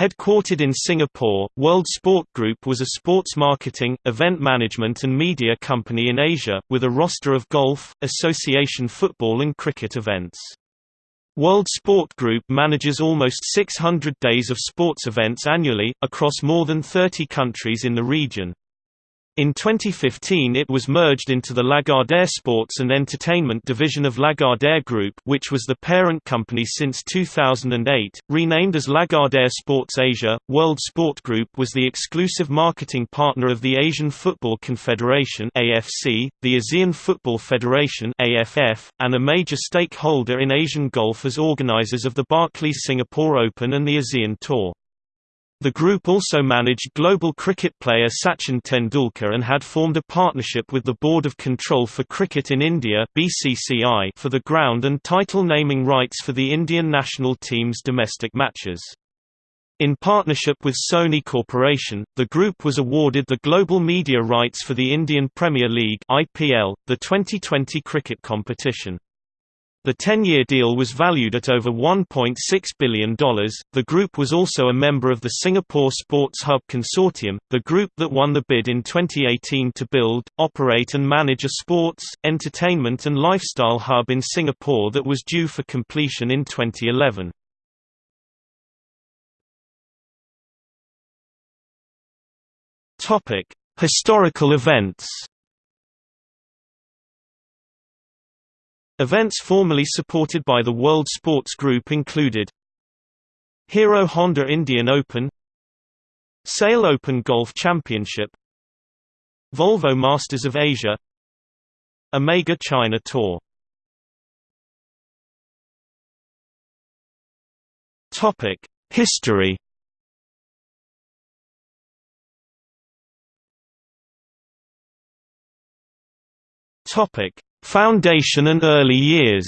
Headquartered in Singapore, World Sport Group was a sports marketing, event management and media company in Asia, with a roster of golf, association football and cricket events. World Sport Group manages almost 600 days of sports events annually, across more than 30 countries in the region. In 2015 it was merged into the Lagardère Sports and Entertainment division of Lagardère Group which was the parent company since 2008, renamed as Lagardère Sports Asia. World Sport Group was the exclusive marketing partner of the Asian Football Confederation AFC, the ASEAN Football Federation AFF, and a major stakeholder in Asian golf as organizers of the Barclays Singapore Open and the ASEAN Tour. The group also managed global cricket player Sachin Tendulkar and had formed a partnership with the Board of Control for Cricket in India BCCI for the ground and title naming rights for the Indian national team's domestic matches. In partnership with Sony Corporation, the group was awarded the global media rights for the Indian Premier League IPL, the 2020 cricket competition. The 10-year deal was valued at over $1.6 billion. The group was also a member of the Singapore Sports Hub Consortium, the group that won the bid in 2018 to build, operate and manage a sports, entertainment and lifestyle hub in Singapore that was due for completion in 2011. Topic: Historical events. Events formerly supported by the World Sports Group included Hero Honda Indian Open SAIL Open Golf Championship Volvo Masters of Asia Omega China Tour. History. Topic Foundation and early years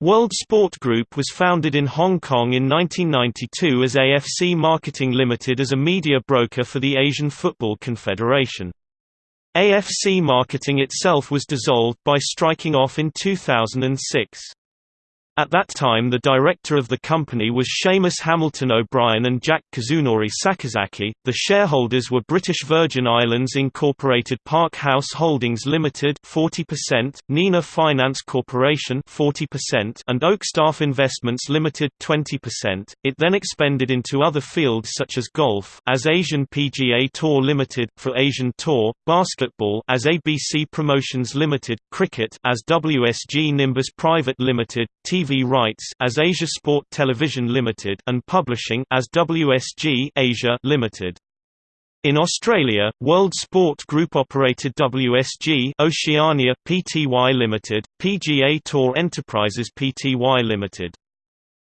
World Sport Group was founded in Hong Kong in 1992 as AFC Marketing Limited as a media broker for the Asian Football Confederation. AFC Marketing itself was dissolved by striking off in 2006. At that time the director of the company was Seamus Hamilton O'Brien and Jack Kazunori Sakazaki. The shareholders were British Virgin Islands Incorporated Park House Holdings Limited 40%, Nina Finance Corporation 40%, and Oakstaff Investments Limited 20%. It then expanded into other fields such as golf as Asian PGA Tour Limited for Asian Tour, basketball as ABC Promotions Limited, cricket as WSG Nimbus Private Limited, TV TV rights as Asia Sport Television Limited and publishing as WSG Asia Limited. In Australia, World Sport Group operated WSG Oceania Pty Limited, PGA Tour Enterprises Pty Limited.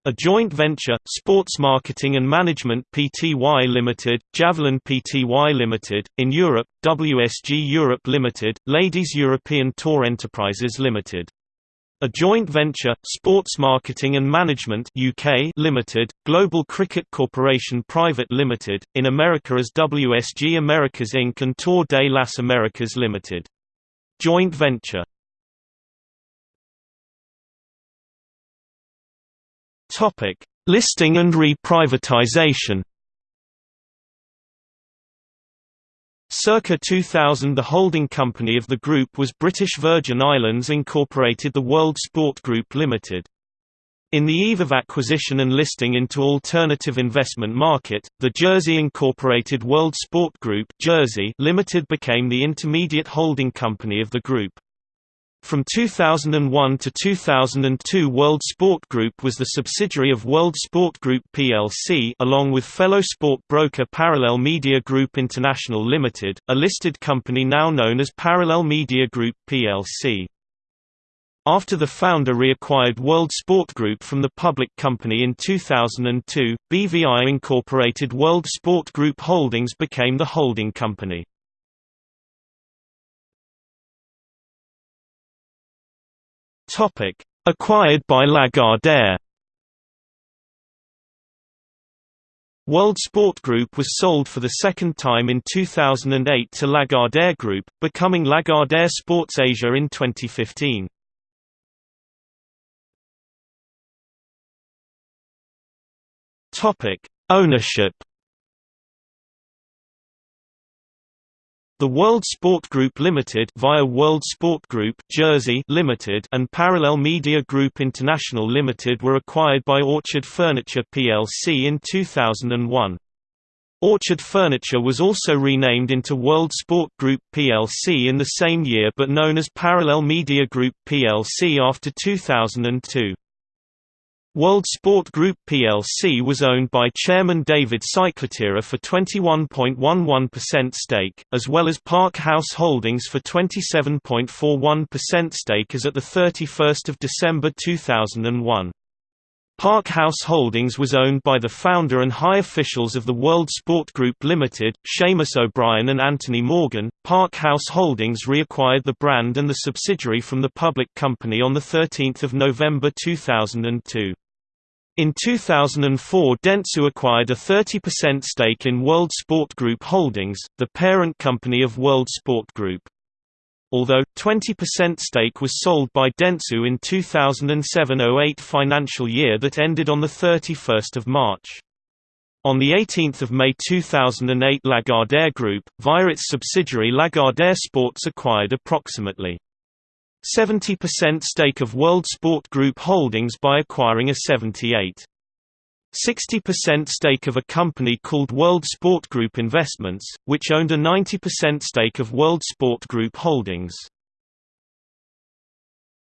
A joint venture, Sports Marketing and Management Pty Limited, Javelin Pty Limited, in Europe, WSG Europe Limited, Ladies European Tour Enterprises Limited. A joint venture, Sports Marketing and Management UK Limited, Global Cricket Corporation Private Limited, in America as WSG Americas Inc. and Tour de las Americas Limited. Joint venture Listing and reprivatization Circa 2000 the holding company of the group was British Virgin Islands Incorporated the World Sport Group Limited. In the eve of acquisition and listing into alternative investment market, the Jersey Incorporated World Sport Group Jersey Limited became the intermediate holding company of the group. From 2001 to 2002 World Sport Group was the subsidiary of World Sport Group plc along with fellow sport broker Parallel Media Group International Limited, a listed company now known as Parallel Media Group plc. After the founder reacquired World Sport Group from the public company in 2002, BVI Incorporated World Sport Group Holdings became the holding company. Topic: Acquired by Lagardère. World Sport Group was sold for the second time in 2008 to Lagardère Group, becoming Lagardère Sports Asia in 2015. Topic: Ownership The World Sport Group Limited via World Sport Group Jersey Limited and Parallel Media Group International Limited were acquired by Orchard Furniture plc in 2001. Orchard Furniture was also renamed into World Sport Group plc in the same year but known as Parallel Media Group plc after 2002. World Sport Group plc was owned by chairman David Ciclitira for 21.11% stake, as well as Park House Holdings for 27.41% stake as at 31 December 2001. Park House Holdings was owned by the founder and high officials of the World Sport Group Limited, Seamus O'Brien and Anthony Morgan. Park House Holdings reacquired the brand and the subsidiary from the public company on 13 November 2002. In 2004 Dentsu acquired a 30% stake in World Sport Group Holdings, the parent company of World Sport Group. Although, 20% stake was sold by Dentsu in 2007–08 financial year that ended on 31 March. On 18 May 2008 Lagardère Group, via its subsidiary Lagardère Sports acquired approximately 70% stake of World Sport Group Holdings by acquiring a 78. 60% stake of a company called World Sport Group Investments, which owned a 90% stake of World Sport Group Holdings.